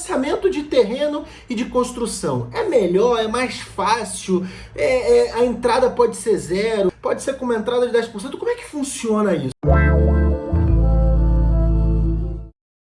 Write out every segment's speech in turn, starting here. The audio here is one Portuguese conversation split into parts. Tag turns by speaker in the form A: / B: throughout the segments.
A: Financiamento de terreno e de construção. É melhor, é mais fácil, é, é, a entrada pode ser zero, pode ser com uma entrada de 10%. Como é que funciona isso?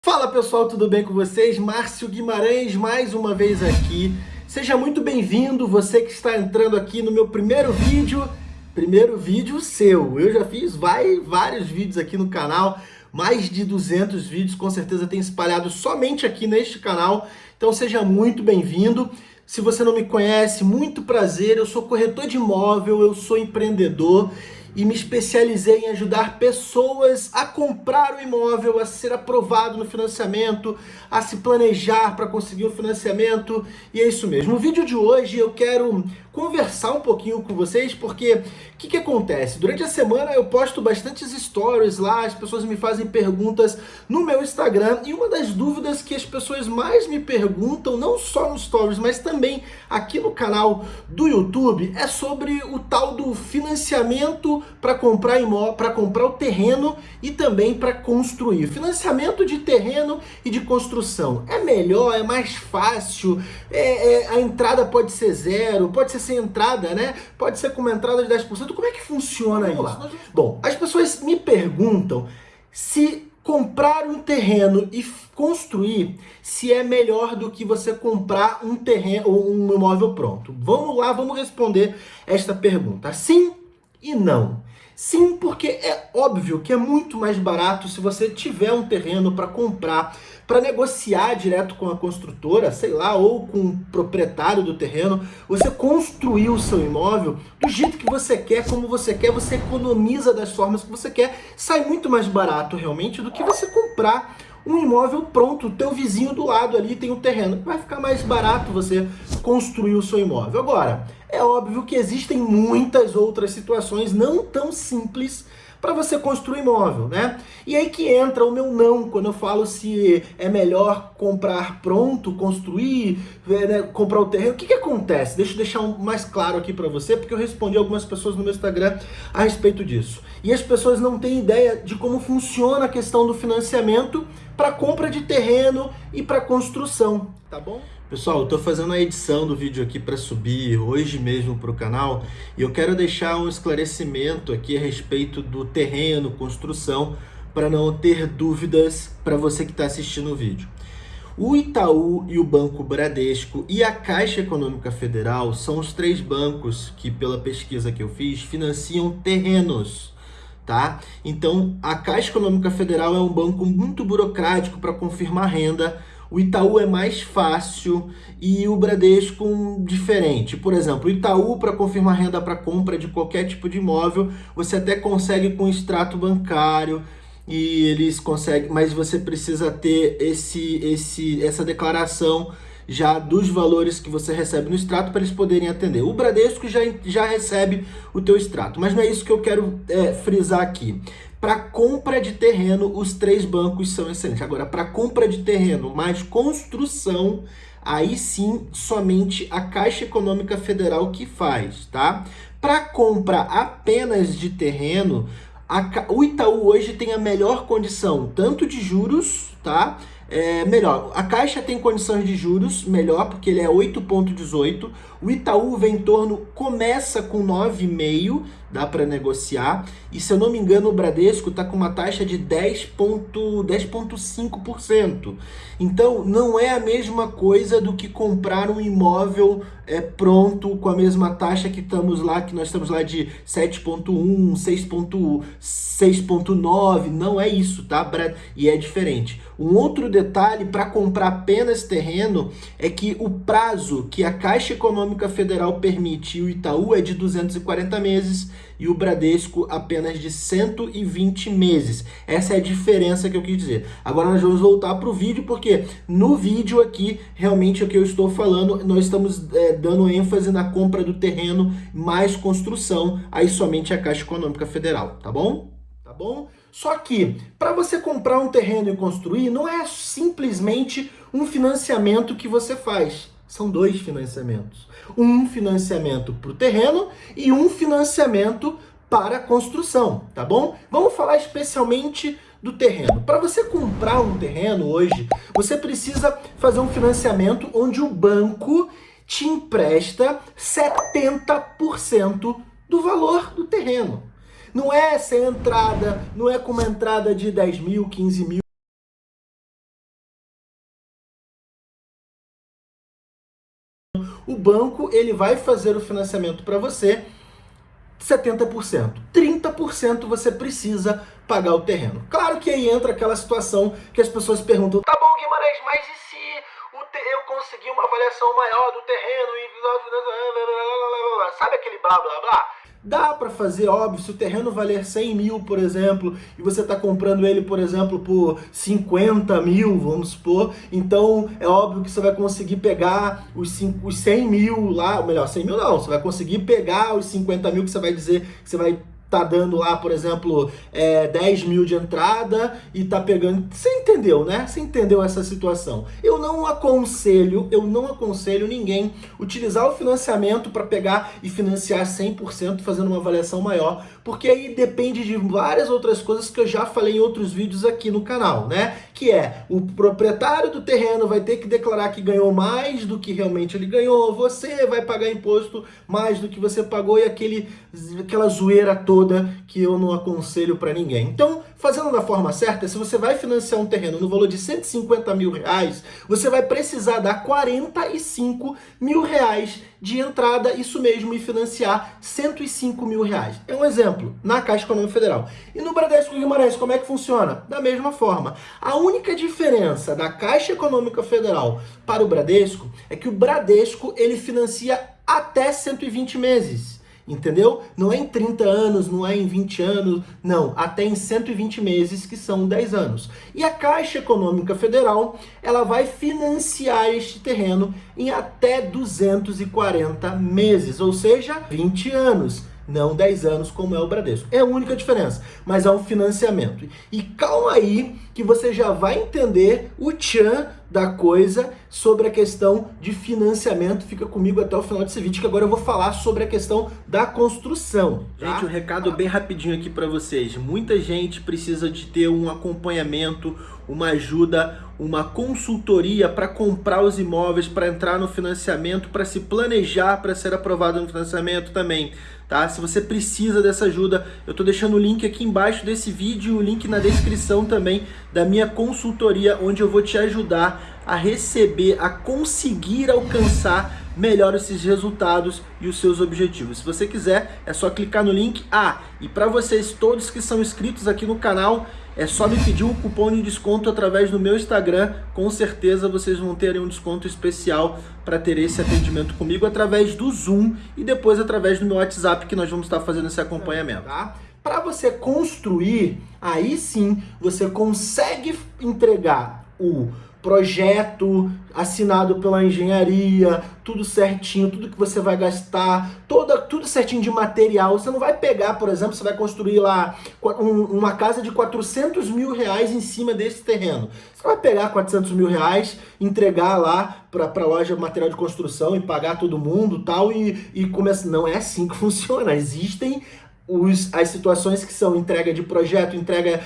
A: Fala pessoal, tudo bem com vocês? Márcio Guimarães mais uma vez aqui. Seja muito bem-vindo, você que está entrando aqui no meu primeiro vídeo, primeiro vídeo seu. Eu já fiz vários vídeos aqui no canal, mais de 200 vídeos, com certeza tem espalhado somente aqui neste canal. Então seja muito bem-vindo. Se você não me conhece, muito prazer, eu sou corretor de imóvel, eu sou empreendedor e me especializei em ajudar pessoas a comprar o imóvel, a ser aprovado no financiamento, a se planejar para conseguir o financiamento. E é isso mesmo. No vídeo de hoje eu quero conversar um pouquinho com vocês, porque o que, que acontece? Durante a semana eu posto bastantes stories lá, as pessoas me fazem perguntas no meu Instagram, e uma das dúvidas que as pessoas mais me perguntam, não só nos stories, mas também aqui no canal do YouTube, é sobre o tal do financiamento para comprar para comprar o terreno e também para construir. Financiamento de terreno e de construção. É melhor, é mais fácil, é, é, a entrada pode ser zero, pode ser sem entrada, né? Pode ser com uma entrada de 10%. Como é que funciona isso? Lá. Bom, as pessoas me perguntam se comprar um terreno e construir se é melhor do que você comprar um terreno ou um imóvel pronto. Vamos lá, vamos responder esta pergunta. Sim e não. Sim, porque é óbvio que é muito mais barato se você tiver um terreno para comprar, para negociar direto com a construtora, sei lá, ou com o proprietário do terreno, você construir o seu imóvel do jeito que você quer, como você quer, você economiza das formas que você quer, sai muito mais barato realmente do que você comprar um imóvel pronto, o teu vizinho do lado ali tem um terreno, vai ficar mais barato você construir o seu imóvel. Agora, é óbvio que existem muitas outras situações não tão simples para você construir imóvel, né? E aí que entra o meu não, quando eu falo se é melhor comprar pronto, construir, é, né, comprar o terreno. O que, que acontece? Deixa eu deixar um mais claro aqui para você, porque eu respondi algumas pessoas no meu Instagram a respeito disso. E as pessoas não têm ideia de como funciona a questão do financiamento para compra de terreno e para construção, tá bom? Pessoal, estou fazendo a edição do vídeo aqui para subir hoje mesmo para o canal e eu quero deixar um esclarecimento aqui a respeito do terreno, construção, para não ter dúvidas para você que está assistindo o vídeo. O Itaú e o Banco Bradesco e a Caixa Econômica Federal são os três bancos que, pela pesquisa que eu fiz, financiam terrenos tá? Então, a Caixa Econômica Federal é um banco muito burocrático para confirmar renda, o Itaú é mais fácil e o Bradesco diferente. Por exemplo, o Itaú, para confirmar renda para compra de qualquer tipo de imóvel, você até consegue com extrato bancário, e eles conseguem, mas você precisa ter esse, esse, essa declaração já dos valores que você recebe no extrato para eles poderem atender. O Bradesco já, já recebe o teu extrato, mas não é isso que eu quero é, frisar aqui. Para compra de terreno, os três bancos são excelentes. Agora, para compra de terreno mais construção, aí sim somente a Caixa Econômica Federal que faz, tá? Para compra apenas de terreno, a, o Itaú hoje tem a melhor condição, tanto de juros, tá? é, melhor. A Caixa tem condições de juros melhor, porque ele é 8,18. O Itaú torno, começa com 9,5, dá para negociar. E se eu não me engano, o Bradesco está com uma taxa de 10,5%. Então, não é a mesma coisa do que comprar um imóvel é, pronto com a mesma taxa que estamos lá, que nós estamos lá de 7,1, 6,9. Não é isso, tá? E é diferente. Um outro detalhe para comprar apenas terreno é que o prazo que a Caixa Econômica Federal permite o Itaú é de 240 meses e o Bradesco apenas de 120 meses. Essa é a diferença que eu quis dizer. Agora nós vamos voltar para o vídeo, porque no vídeo aqui, realmente o que eu estou falando, nós estamos é, dando ênfase na compra do terreno mais construção, aí somente a Caixa Econômica Federal, tá bom? Tá bom? Só que, para você comprar um terreno e construir, não é simplesmente um financiamento que você faz. São dois financiamentos. Um financiamento para o terreno e um financiamento para a construção, tá bom? Vamos falar especialmente do terreno. Para você comprar um terreno hoje, você precisa fazer um financiamento onde o banco te empresta 70% do valor do terreno. Não é sem entrada, não é com uma entrada de 10 mil, 15 mil. O banco ele vai fazer o financiamento para você 70%. 30% você precisa pagar o terreno. Claro que aí entra aquela situação que as pessoas perguntam, tá bom Guimarães, mas e eu conseguir uma avaliação maior do terreno e... Sabe aquele blá blá blá? Dá para fazer, óbvio, se o terreno valer 100 mil, por exemplo, e você está comprando ele, por exemplo, por 50 mil, vamos supor, então é óbvio que você vai conseguir pegar os, 5, os 100 mil lá, ou melhor, 100 mil não, você vai conseguir pegar os 50 mil que você vai dizer que você vai tá dando lá, por exemplo, é, 10 mil de entrada e tá pegando... Você entendeu, né? Você entendeu essa situação. Eu não aconselho, eu não aconselho ninguém utilizar o financiamento para pegar e financiar 100% fazendo uma avaliação maior, porque aí depende de várias outras coisas que eu já falei em outros vídeos aqui no canal, né? Que é, o proprietário do terreno vai ter que declarar que ganhou mais do que realmente ele ganhou, você vai pagar imposto mais do que você pagou e aquele, aquela zoeira toda toda que eu não aconselho para ninguém. Então, fazendo da forma certa, se você vai financiar um terreno no valor de 150 mil reais, você vai precisar dar 45 mil reais de entrada, isso mesmo, e financiar 105 mil reais. É um exemplo, na Caixa Econômica Federal. E no Bradesco Guimarães, como é que funciona? Da mesma forma. A única diferença da Caixa Econômica Federal para o Bradesco é que o Bradesco, ele financia até 120 meses entendeu? Não é em 30 anos, não é em 20 anos, não, até em 120 meses, que são 10 anos. E a Caixa Econômica Federal, ela vai financiar este terreno em até 240 meses, ou seja, 20 anos não 10 anos como é o Bradesco. É a única diferença, mas é um financiamento. E calma aí que você já vai entender o tchan da coisa sobre a questão de financiamento. Fica comigo até o final desse vídeo, que agora eu vou falar sobre a questão da construção. Tá? Gente, um recado bem rapidinho aqui para vocês. Muita gente precisa de ter um acompanhamento, uma ajuda, uma consultoria para comprar os imóveis, para entrar no financiamento, para se planejar para ser aprovado no financiamento também. Tá? Se você precisa dessa ajuda, eu estou deixando o link aqui embaixo desse vídeo e o link na descrição também da minha consultoria, onde eu vou te ajudar a receber, a conseguir alcançar melhor esses resultados e os seus objetivos. Se você quiser, é só clicar no link. Ah, e para vocês todos que são inscritos aqui no canal, é só me pedir um cupom de desconto através do meu Instagram. Com certeza vocês vão ter um desconto especial para ter esse atendimento comigo através do Zoom e depois através do meu WhatsApp que nós vamos estar fazendo esse acompanhamento. Tá? Para você construir, aí sim você consegue entregar o projeto assinado pela engenharia, tudo certinho, tudo que você vai gastar, toda, tudo certinho de material. Você não vai pegar, por exemplo, você vai construir lá um, uma casa de 400 mil reais em cima desse terreno. Você vai pegar 400 mil reais, entregar lá para a loja de material de construção e pagar todo mundo tal, e, e começa. Não é assim que funciona. Existem os, as situações que são entrega de projeto, entrega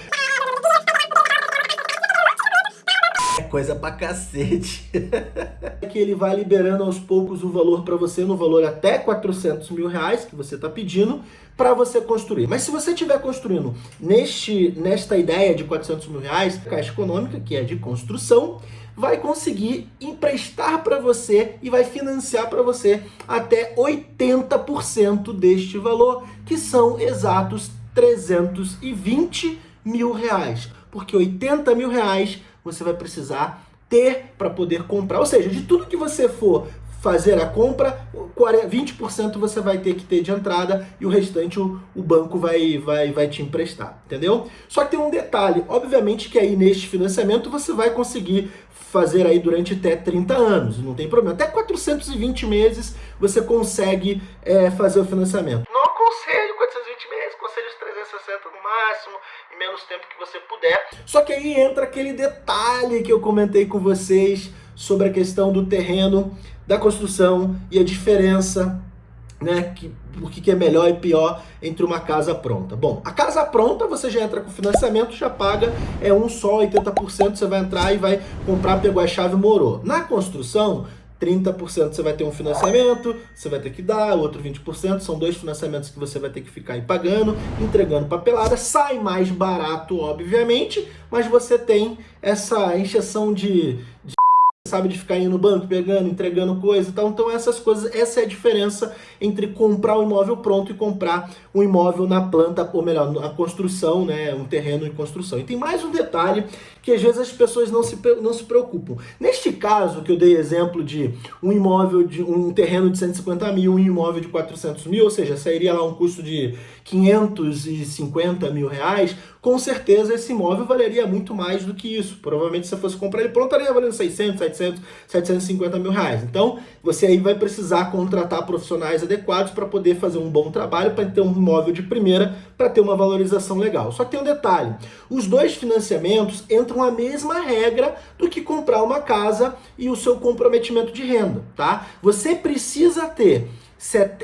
A: coisa pra cacete. que ele vai liberando aos poucos o valor para você no valor até 400 mil reais que você está pedindo para você construir. Mas se você estiver construindo neste, nesta ideia de 400 mil reais, Caixa Econômica, que é de construção, vai conseguir emprestar para você e vai financiar para você até 80% deste valor, que são exatos 320 mil reais. Porque 80 mil reais você vai precisar ter para poder comprar. Ou seja, de tudo que você for fazer a compra, 20% você vai ter que ter de entrada e o restante o, o, banco vai, vai, vai te emprestar, entendeu? Só que tem um detalhe, obviamente que aí neste financiamento você vai conseguir fazer aí durante até 30 anos, não tem problema. Até 420 meses você consegue é, fazer o financiamento. Não aconselho 420 meses, aconselho os 360 no máximo, em menos tempo que você puder. Só que aí entra aquele detalhe que eu comentei com vocês sobre a questão do terreno, da construção e a diferença né, que, o que é melhor e pior entre uma casa pronta. Bom, a casa pronta você já entra com financiamento, já paga é um só, 80%, você vai entrar e vai comprar, pegou a chave, morou. Na construção, 30% você vai ter um financiamento, você vai ter que dar, outro 20%, são dois financiamentos que você vai ter que ficar aí pagando, entregando papelada, sai mais barato, obviamente, mas você tem essa encheção de, de sabe, de ficar indo no banco, pegando, entregando coisa e tal. Então essas coisas, essa é a diferença entre comprar um imóvel pronto e comprar um imóvel na planta, ou melhor, na construção, né, um terreno em construção. E tem mais um detalhe que às vezes as pessoas não se, não se preocupam. Neste caso, que eu dei exemplo de um imóvel, de um terreno de 150 mil, um imóvel de 400 mil, ou seja, sairia lá um custo de 550 mil reais, com certeza esse imóvel valeria muito mais do que isso. Provavelmente se você fosse comprar ele pronto, estaria valendo 600, 700, 750 mil reais. Então, você aí vai precisar contratar profissionais adequados para poder fazer um bom trabalho, para ter um imóvel de primeira, para ter uma valorização legal. Só que tem um detalhe, os dois financiamentos entram a mesma regra do que comprar uma casa e o seu comprometimento de renda, tá? Você precisa ter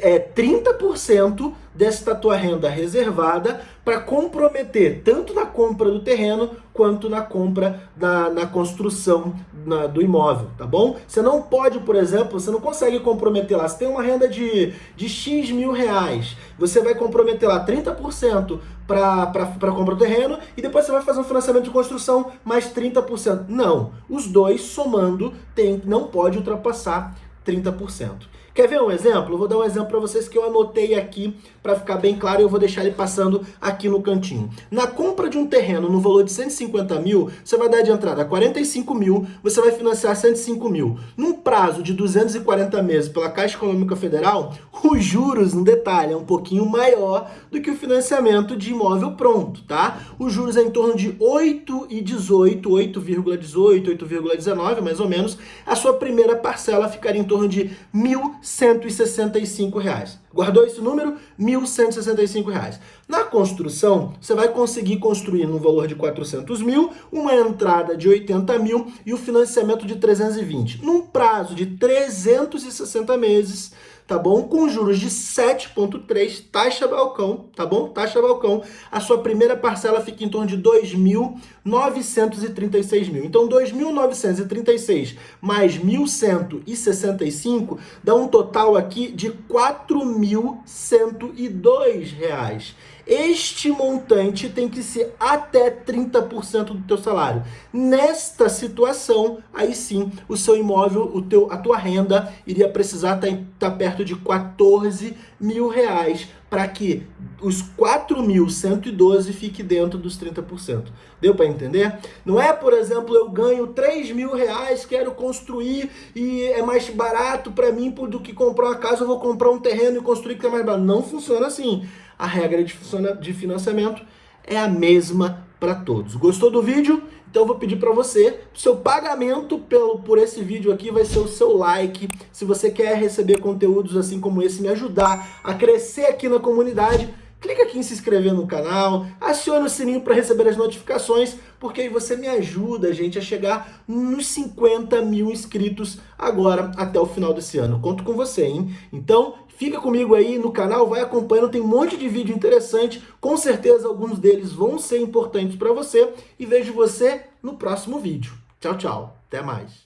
A: é 30% desta tua renda reservada para comprometer tanto na compra do terreno quanto na compra, na, na construção na, do imóvel, tá bom? Você não pode, por exemplo, você não consegue comprometer lá, você tem uma renda de, de X mil reais, você vai comprometer lá 30% para compra do terreno e depois você vai fazer um financiamento de construção mais 30%. Não, os dois somando tem, não pode ultrapassar 30%. Quer ver um exemplo? Vou dar um exemplo para vocês que eu anotei aqui para ficar bem claro e eu vou deixar ele passando aqui no cantinho. Na compra de um terreno no valor de 150 mil, você vai dar de entrada 45 mil, você vai financiar 105 mil. Num prazo de 240 meses pela Caixa Econômica Federal, os juros, no detalhe, é um pouquinho maior do que o financiamento de imóvel pronto, tá? Os juros é em torno de 8,18, 8,18, 8,19 mais ou menos. A sua primeira parcela ficaria em torno de 1.000 165 reais. Guardou esse número? 1.165 reais. Na construção, você vai conseguir construir no valor de 400 mil, uma entrada de 80 mil e o financiamento de 320. Num prazo de 360 meses, tá bom? Com juros de 7,3, taxa balcão, tá bom? Taxa balcão. A sua primeira parcela fica em torno de 2.936 mil. Então, 2.936 mais 1.165 dá um total aqui de 4.102 reais. Este montante tem que ser até 30% do teu salário. Nesta situação, aí sim, o seu imóvel, o teu, a tua renda iria precisar estar tá, tá perto de 14 mil reais para que os 4.112 fique dentro dos 30%. Deu para entender? Não é, por exemplo, eu ganho 3 mil reais, quero construir e é mais barato para mim do que comprar uma casa, eu vou comprar um terreno e construir que é mais barato. Não funciona assim a regra de financiamento é a mesma para todos. Gostou do vídeo? Então eu vou pedir para você, seu pagamento pelo, por esse vídeo aqui vai ser o seu like. Se você quer receber conteúdos assim como esse, me ajudar a crescer aqui na comunidade, clica aqui em se inscrever no canal, acione o sininho para receber as notificações, porque aí você me ajuda, gente, a chegar nos 50 mil inscritos agora até o final desse ano. Conto com você, hein? Então, fica comigo aí no canal, vai acompanhando, tem um monte de vídeo interessante, com certeza alguns deles vão ser importantes para você, e vejo você no próximo vídeo. Tchau, tchau. Até mais.